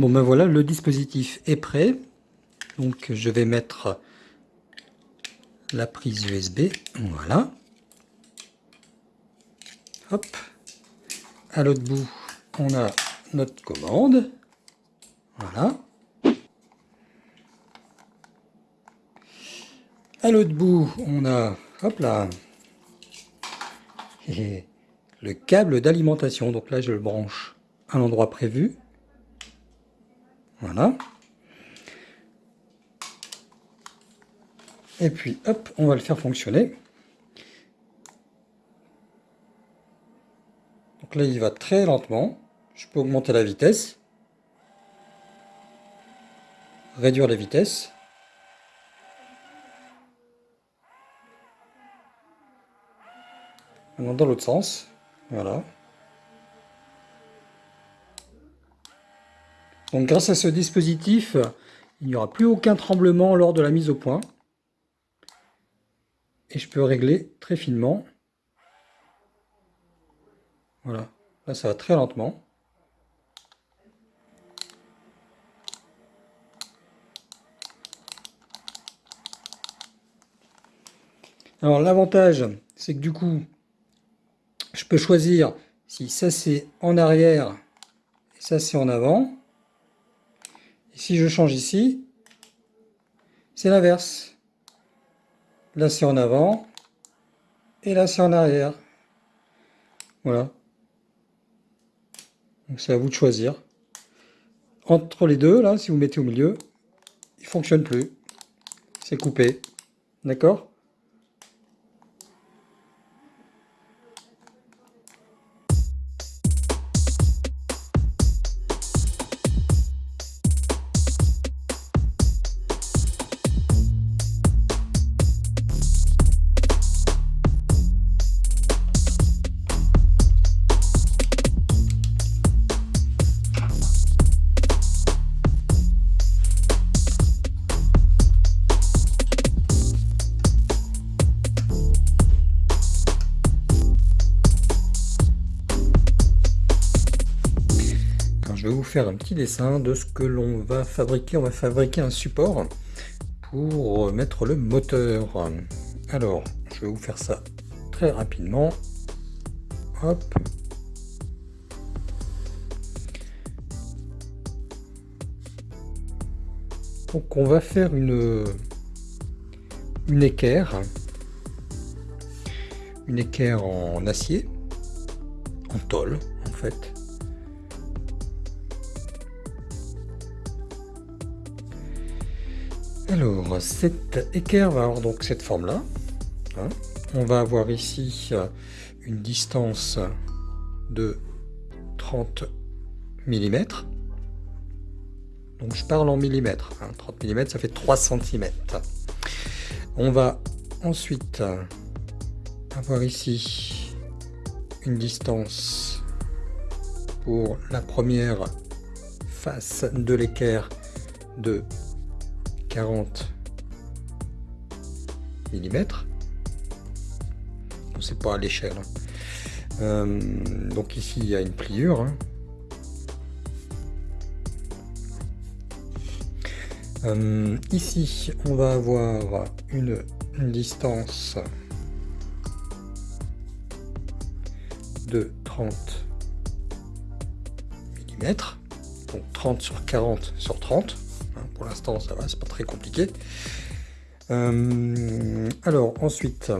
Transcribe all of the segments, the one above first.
Bon ben voilà, le dispositif est prêt. Donc je vais mettre la prise USB. Voilà. Hop. À l'autre bout, on a notre commande. Voilà. À l'autre bout, on a, hop là, le câble d'alimentation. Donc là, je le branche à l'endroit prévu. Voilà. Et puis, hop, on va le faire fonctionner. Donc là, il va très lentement. Je peux augmenter la vitesse. Réduire la vitesse. Maintenant dans l'autre sens. Voilà. Grâce à ce dispositif, il n'y aura plus aucun tremblement lors de la mise au point. Et je peux régler très finement. Voilà, là ça va très lentement. Alors l'avantage, c'est que du coup, je peux choisir si ça c'est en arrière et ça c'est en avant. Si je change ici, c'est l'inverse. Là c'est en avant et là c'est en arrière. Voilà. Donc c'est à vous de choisir. Entre les deux, là, si vous mettez au milieu, il fonctionne plus. C'est coupé. D'accord? Faire un petit dessin de ce que l'on va fabriquer. On va fabriquer un support pour mettre le moteur. Alors, je vais vous faire ça très rapidement. Donc on va faire une, une équerre, une équerre en acier, en tôle en fait. Alors, cette équerre va avoir donc cette forme-là. Hein. On va avoir ici euh, une distance de 30 mm. Donc je parle en millimètres. 30 hein. mm, ça fait 3 cm. On va ensuite euh, avoir ici une distance pour la première face de l'équerre de 40 mm. Bon, c'est pas à l'échelle. Hein. Euh, donc ici il y a une pliure. Hein. Euh, ici on va avoir une, distance de 30 mm. Donc 30 sur 40 sur 30. Hein, pour l'instant, ça va, c'est pas très compliqué. Euh, alors, ensuite,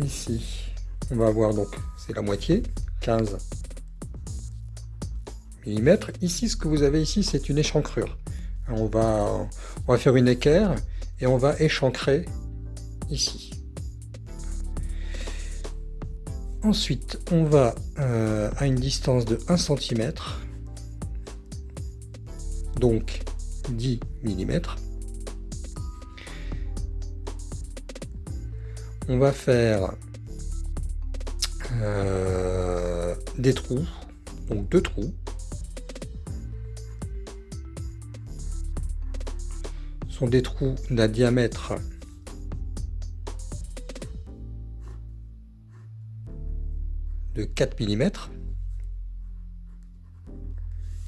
ici, on va avoir donc, c'est la moitié, 15 mm. Ici, ce que vous avez ici, c'est une échancrure. On va, on va faire une équerre et on va échancrer ici. Ensuite, on va euh, à une distance de 1 cm, donc 10 mm. On va faire euh, des trous, donc deux trous. Sont des trous d'un diamètre de 4 mm.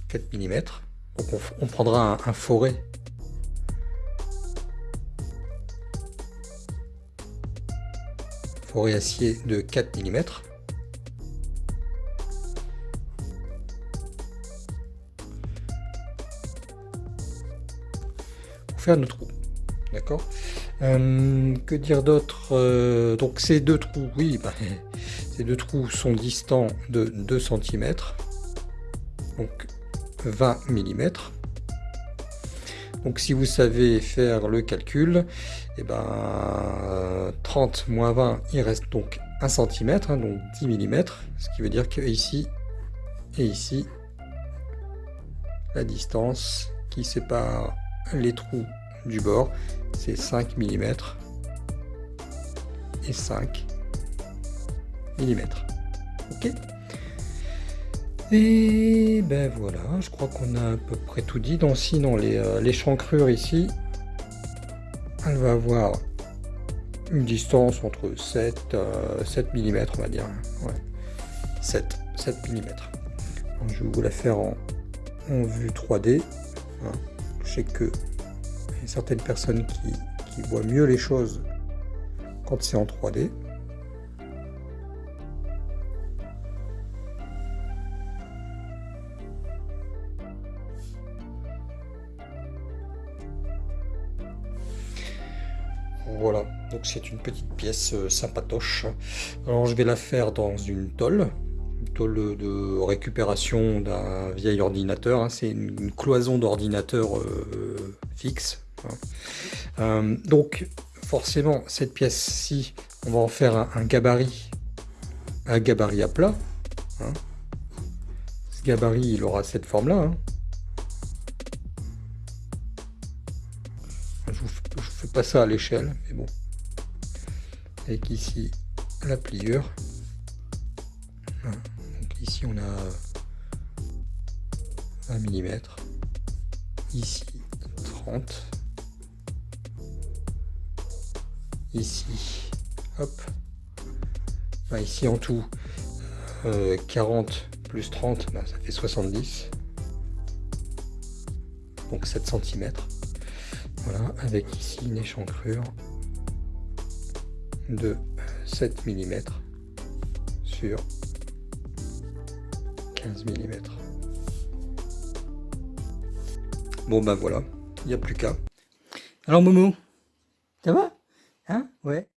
4 mm. Donc on, prendra un, forêt forêt acier de 4 mm. Pour faire notre trou. D'accord? Euh, Que dire d'autre? Euh, Donc ces deux trous, oui, bah, ces deux trous sont distants de 2 cm. Donc 20 mm. Donc si vous savez faire le calcul, et eh ben 30 moins 20, il reste donc 1 cm, hein, donc 10 mm, ce qui veut dire que ici et ici, la distance qui sépare les trous du bord, c'est 5 mm et 5 Ok et ben voilà, je crois qu'on a à peu près tout dit. Donc sinon, les, euh, les chancrures ici, elle va avoir une distance entre 7, 7 mm, on va dire. Ouais. 7, 7 mm. je vais vous la faire en, vue 3D. Hein. Je sais que certaines personnes qui, qui voient mieux les choses quand c'est en 3D. Voilà, donc c'est une petite pièce euh, sympatoche. Alors je vais la faire dans une tôle, une tôle de récupération d'un vieil ordinateur. Hein. C'est une, cloison d'ordinateur euh, fixe. Hein. Euh, donc forcément, cette pièce-ci, on va en faire un, gabarit, un gabarit à plat. Hein. Ce gabarit, il aura cette forme-là. Ça à l'échelle, mais bon. Avec ici la pliure. Donc ici on a 1 mm. Ici 30. Ici, hop. ici en tout, 40 euh, plus 30, ben, ça fait 70. Donc 7 cm. Voilà, avec ici une échancrure de 7 mm sur 15 mm. Bon ben voilà, il n'y a plus qu'à. Alors Momo, ça va? Hein? Ouais.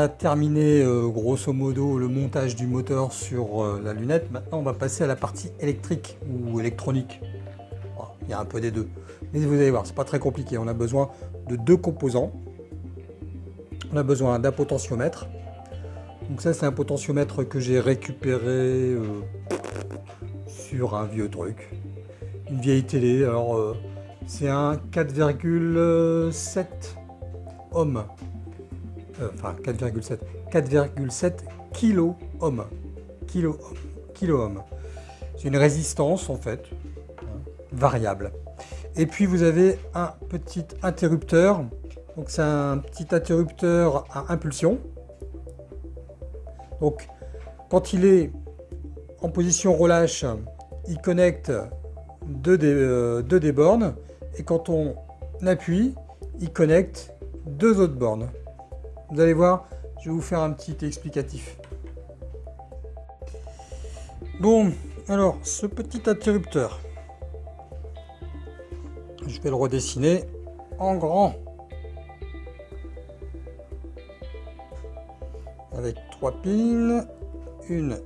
A terminé euh, grosso modo le montage du moteur sur euh, la lunette. Maintenant, on va passer à la partie électrique ou électronique. il y a un peu des deux. Mais vous allez voir, c'est pas très compliqué. On a besoin de deux composants. On a besoin d'un potentiomètre. Donc ça, c'est un potentiomètre que j'ai récupéré euh, sur un vieux truc. Une vieille télé. Alors, c'est un 4,7 ohms enfin 4,7, 4,7 kilo ohm. Kilo. C'est une résistance en fait, variable. Et puis vous avez un petit interrupteur. Donc c'est un petit interrupteur à impulsion. Donc quand il est en position relâche, il connecte deux des, euh, deux des bornes. Et quand on appuie, il connecte deux autres bornes. Vous allez voir, je vais vous faire un petit explicatif. Bon, alors, ce petit interrupteur, je vais le redessiner en grand. Avec trois pins, une,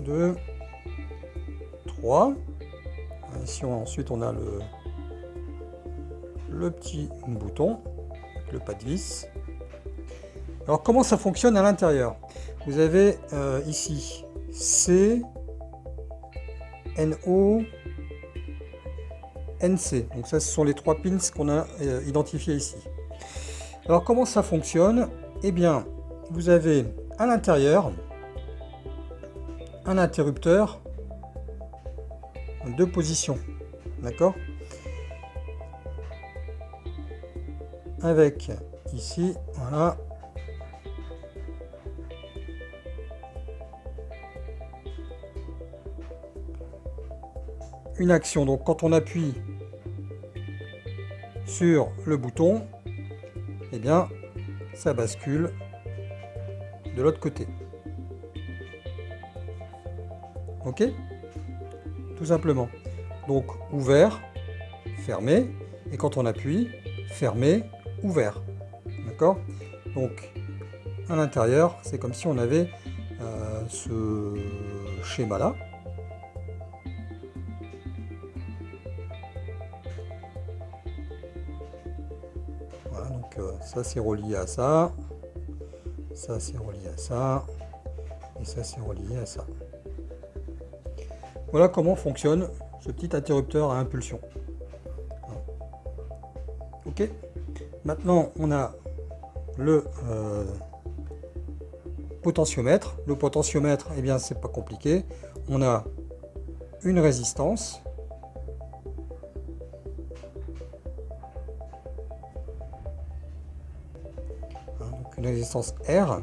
deux, trois. Ici, ensuite, on a le, le petit bouton, le pas de vis. Alors comment ça fonctionne à l'intérieur Vous avez euh, ici C, NO, NC. Donc ça ce sont les trois pins qu'on a euh, identifiés ici. Alors comment ça fonctionne Eh bien vous avez à l'intérieur un interrupteur de position. D'accord? Avec ici, voilà, une action. Donc quand on appuie sur le bouton, eh bien ça bascule de l'autre côté. Ok? Tout simplement. Donc ouvert, fermé, et quand on appuie, fermé, ouvert. D'accord? Donc à l'intérieur, c'est comme si on avait euh, ce schéma-là. Ça c'est relié à ça, ça c'est relié à ça, et ça c'est relié à ça. Voilà comment fonctionne ce petit interrupteur à impulsion. Ok Maintenant, on a le euh, potentiomètre. Le potentiomètre, eh bien, c'est pas compliqué. On a une résistance résistance R.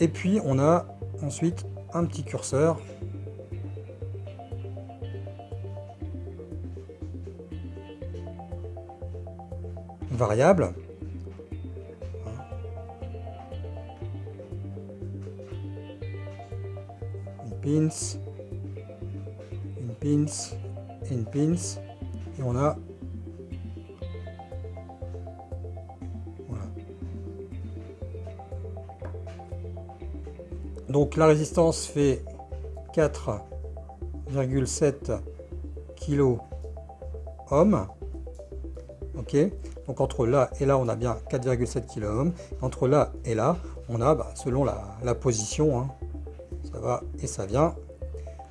Et puis on a ensuite un petit curseur variable. Une pins, une pins, une pins, et on a Donc la résistance fait 4,7 kilo. Ok. Donc entre là et là, on a bien 4,7 kilo Entre là et là, on a, bah, selon la, position, hein, ça va et ça vient.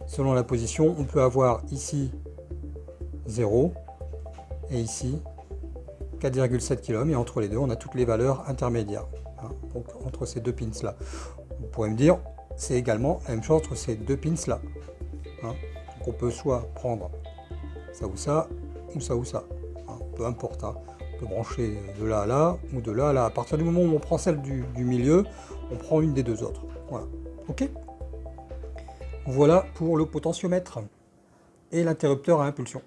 Selon la position, on peut avoir ici 0 et ici 4,7 kilo Et entre les deux, on a toutes les valeurs intermédiaires. Hein, donc entre ces deux pins là. Vous pourrez me dire, c'est également la même chose entre ces deux pins là. Hein. Donc on peut soit prendre ça ou ça, ou ça ou ça. Hein. Peu importe. Hein. On peut brancher de là à là, ou de là à là. À partir du moment où on prend celle du, milieu, on prend une des deux autres. Voilà. Ok? Voilà pour le potentiomètre et l'interrupteur à impulsion.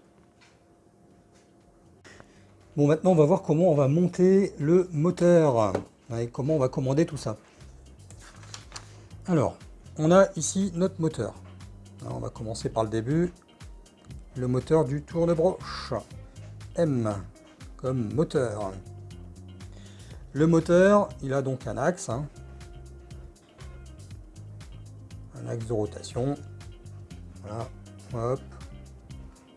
Bon, maintenant, on va voir comment on va monter le moteur et comment on va commander tout ça. Alors, on a ici notre moteur. on va commencer par le début. Le moteur du tour de broche. M comme moteur. Le moteur, il a donc un axe, hein. un axe de rotation. Voilà, hop,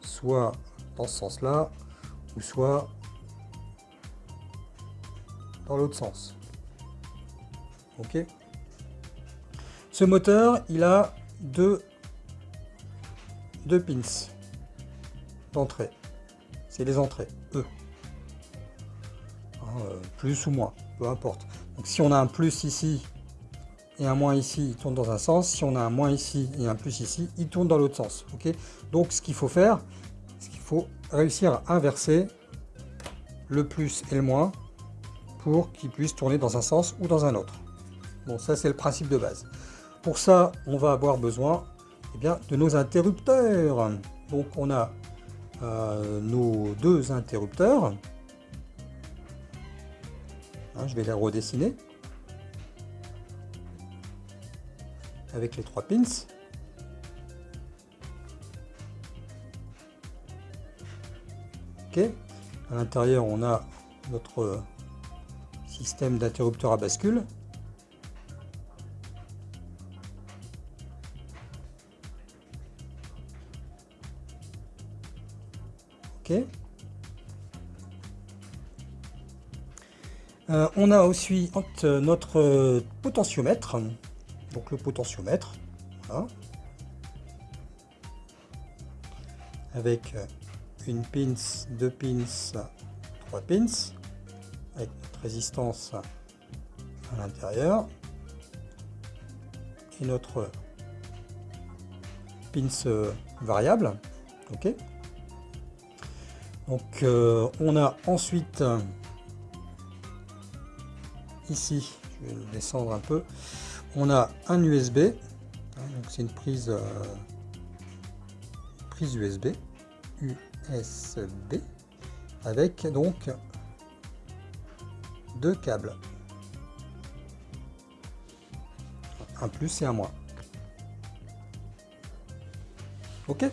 soit dans ce sens-là, ou soit dans l'autre sens. Ok. Ce moteur, il a deux, deux pins d'entrée. C'est les entrées, E. Plus ou moins, peu importe. Donc si on a un plus ici et un moins ici, il tourne dans un sens. Si on a un moins ici et un plus ici, il tourne dans l'autre sens. Donc ce qu'il faut faire, c'est qu'il faut réussir à inverser le plus et le moins pour qu'il puisse tourner dans un sens ou dans un autre. Bon, ça c'est le principe de base. Pour ça, on va avoir besoin eh bien, de nos interrupteurs. Donc on a euh, nos deux interrupteurs. Hein, je vais les redessiner. Avec les trois pins. Ok. À l'intérieur, on a notre système d'interrupteur à bascule. Euh, on a aussi notre potentiomètre, donc le potentiomètre, avec une pins, deux pins, trois pins, avec notre résistance à l'intérieur, et notre pins variable, ok. Donc euh, on a ensuite ici, je vais descendre un peu, on a un USB, hein, c'est une prise, euh, prise USB, USB, avec donc deux câbles, un plus et un moins. Ok?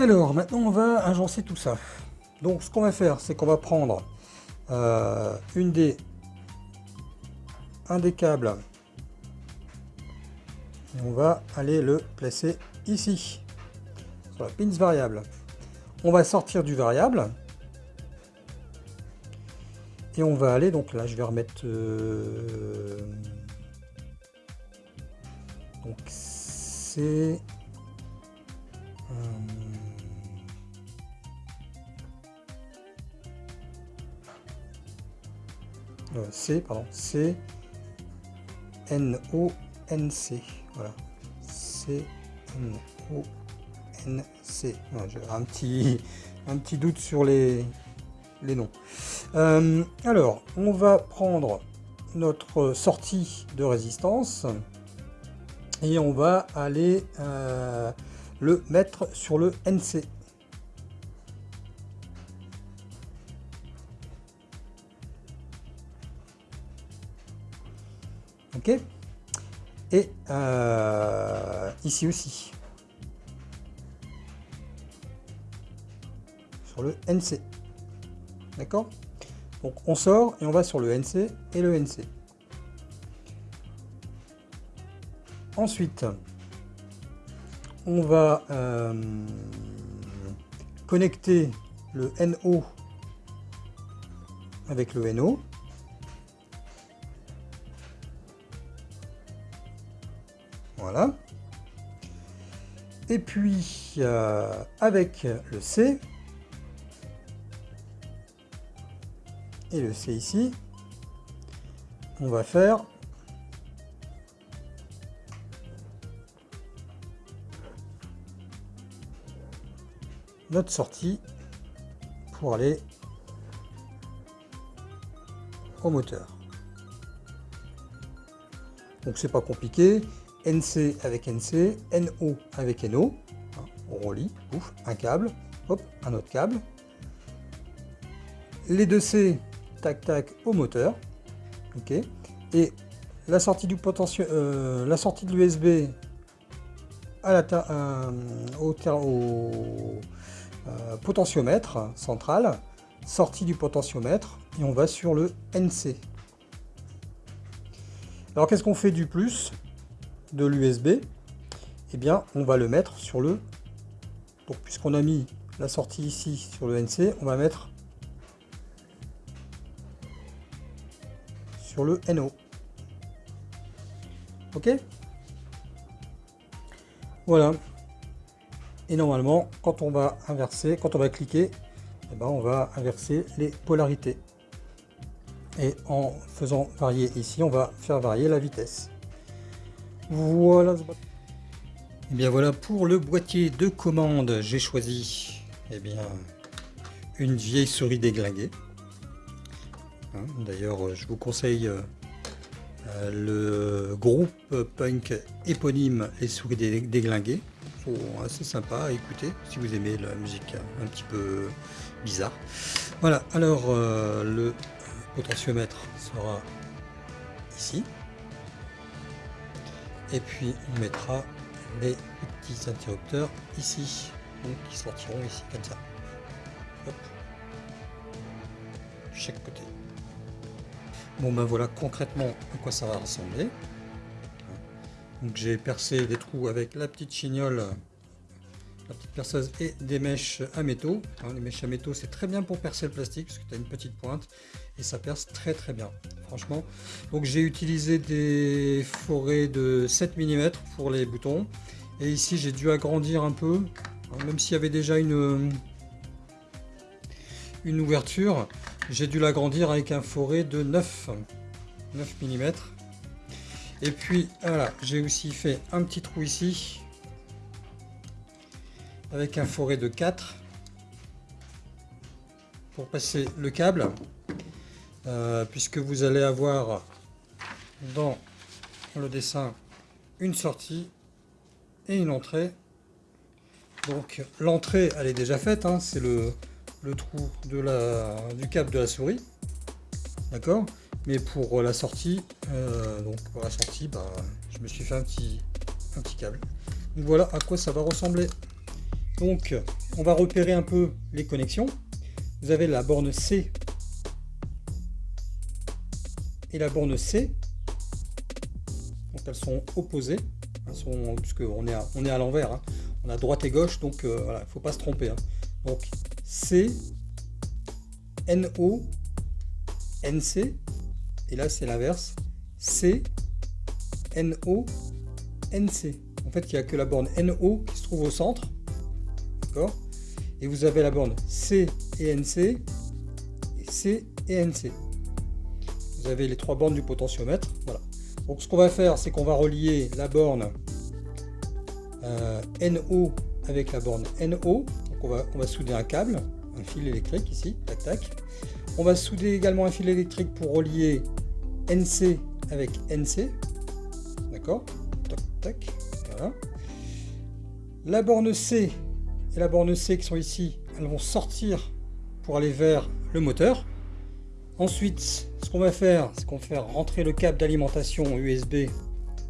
Alors, maintenant on va agencer tout ça. Donc ce qu'on va faire, c'est qu'on va prendre euh, une des, un des câbles. Et on va aller le placer ici sur la pins variable. On va sortir du variable. Et on va aller donc là je vais remettre euh, donc c'est Euh, C, pardon, C, N, O, N, C. Voilà. C, N, O, N, C. J'ai un petit, doute sur les, les noms. Euh, alors, on va prendre notre sortie de résistance et on va aller euh, le mettre sur le NC. Et euh, ici aussi. Sur le NC. D'accord? Donc on sort et on va sur le NC et le NC. Ensuite, on va euh, connecter le NO avec le NO. Voilà. Et puis, euh, avec le C, et le C ici, on va faire notre sortie pour aller au moteur. Donc c'est pas compliqué, NC avec NC, NO avec NO. Hein, on relie, un câble, hop, un autre câble. Les deux C, tac tac, au moteur. Et la sortie du potentiel, euh, la sortie de l'USB euh, au, au euh, potentiomètre central, sortie du potentiomètre et on va sur le NC. Alors qu'est-ce qu'on fait du plus? De l'USB Eh bien, on va le mettre sur le... Donc puisqu'on a mis la sortie ici sur le NC, on va mettre sur le NO. Ok? Voilà. Et normalement, quand on va inverser, quand on va cliquer, eh ben, on va inverser les polarités. Et en faisant varier ici, on va faire varier la vitesse. Voilà. Et eh bien voilà, pour le boîtier de commande, j'ai choisi eh bien, une vieille souris déglinguée. Hein, d'ailleurs, je vous conseille euh, le groupe punk éponyme Les Souris Déglinguées. sont assez sympa à écouter si vous aimez la musique un petit peu bizarre. Voilà, alors euh, le potentiomètre sera ici. Et puis on mettra les petits interrupteurs ici, donc qui sortiront ici comme ça. Hop. chaque côté. Bon ben voilà concrètement à quoi ça va ressembler. Donc j'ai percé des trous avec la petite chignole, la petite perceuse et des mèches à métaux. Les mèches à métaux c'est très bien pour percer le plastique parce que tu as une petite pointe et ça perce très très bien franchement. Donc j'ai utilisé des forêts de 7 mm pour les boutons et ici j'ai dû agrandir un peu même s'il y avait déjà une, une ouverture j'ai dû l'agrandir avec un forêt de 9, 9 mm. Et puis voilà, j'ai aussi fait un petit trou ici avec un forêt de 4 pour passer le câble euh, puisque vous allez avoir dans le dessin une sortie et une entrée donc l'entrée elle est déjà faite hein, c'est le, le trou de la, du câble de la souris. D'accord? Mais pour la sortie, euh, donc pour la sortie, bah, je me suis fait un petit, un petit câble. Donc voilà à quoi ça va ressembler. Donc on va repérer un peu les connexions. Vous avez la borne C et la borne C. Donc elles sont opposées. Elles on est à, l'envers. Hein. On a droite et gauche, donc euh, voilà, il ne faut pas se tromper. Hein. Donc C, NO, NC, et là c'est l'inverse, C, NO, NC. En fait, il n'y a que la borne NO qui se trouve au centre, d'accord Et vous avez la borne C et NC, C et NC. Vous avez les trois bornes du potentiomètre, voilà. Donc ce qu'on va faire, c'est qu'on va relier la borne euh, NO avec la borne NO, on va, on va souder un câble, un fil électrique ici, tac tac. On va souder également un fil électrique pour relier NC avec NC. D'accord? Tac tac. Voilà. La borne C et la borne C qui sont ici, elles vont sortir pour aller vers le moteur. Ensuite, ce qu'on va faire, c'est qu'on va faire rentrer le câble d'alimentation USB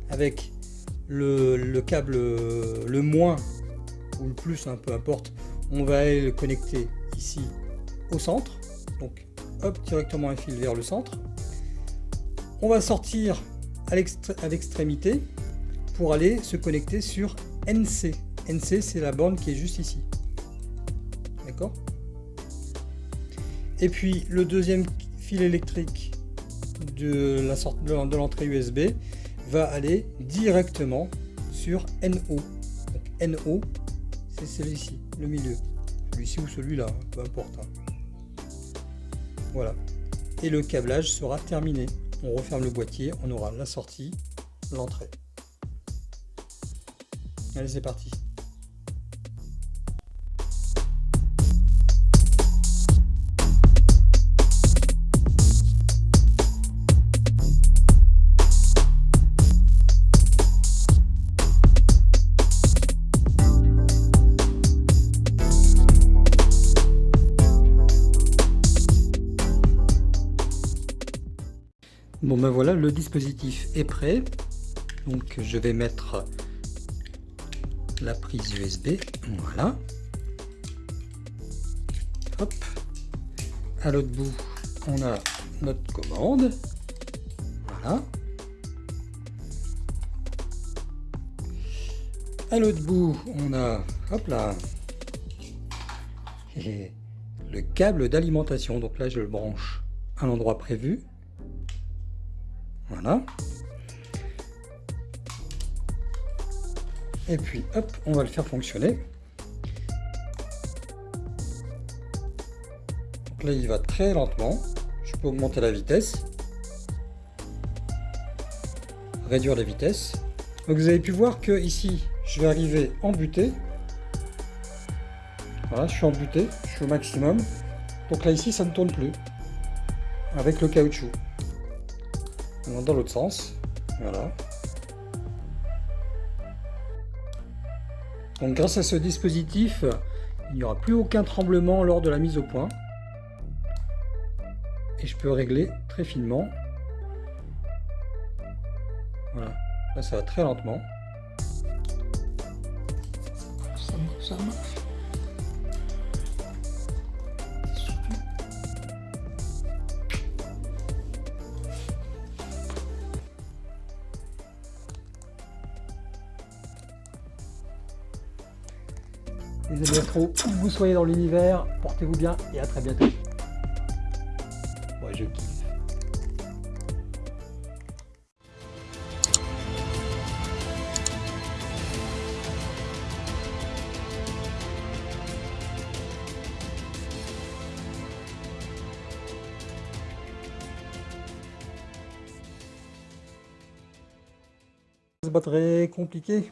avec le, le, câble le moins ou le plus, hein, peu importe, on va aller le connecter ici au centre. Donc hop, directement un fil vers le centre. On va sortir à l'extrémité pour aller se connecter sur NC. NC, c'est la borne qui est juste ici. D'accord? Et puis le deuxième fil électrique de la de l'entrée USB va aller directement sur NO. Donc NO, c'est celui-ci le milieu. Celui-ci ou celui-là, hein, peu importe. Hein. Voilà. Et le câblage sera terminé. On referme le boîtier, on aura la sortie, l'entrée. Allez, c'est parti. Dispositif est prêt. Donc je vais mettre la prise USB. Voilà. Hop. À l'autre bout, on a notre commande. Voilà. À l'autre bout, on a, hop là, le câble d'alimentation. Donc là, je le branche à l'endroit prévu. Voilà. Et puis, hop, on va le faire fonctionner. Donc là, il va très lentement. Je peux augmenter la vitesse. Réduire la vitesse. Donc vous avez pu voir que ici, je vais arriver en butée. Voilà, je suis en butée, je suis au maximum. Donc là, ici, ça ne tourne plus. Avec le caoutchouc. Dans l'autre sens. Voilà. Donc grâce à ce dispositif, il n'y aura plus aucun tremblement lors de la mise au point. Et je peux régler très finement. Voilà, là ça va très lentement. Ça, où vous soyez dans l'univers, portez-vous bien et à très bientôt. Moi je kiffe. Très compliqué.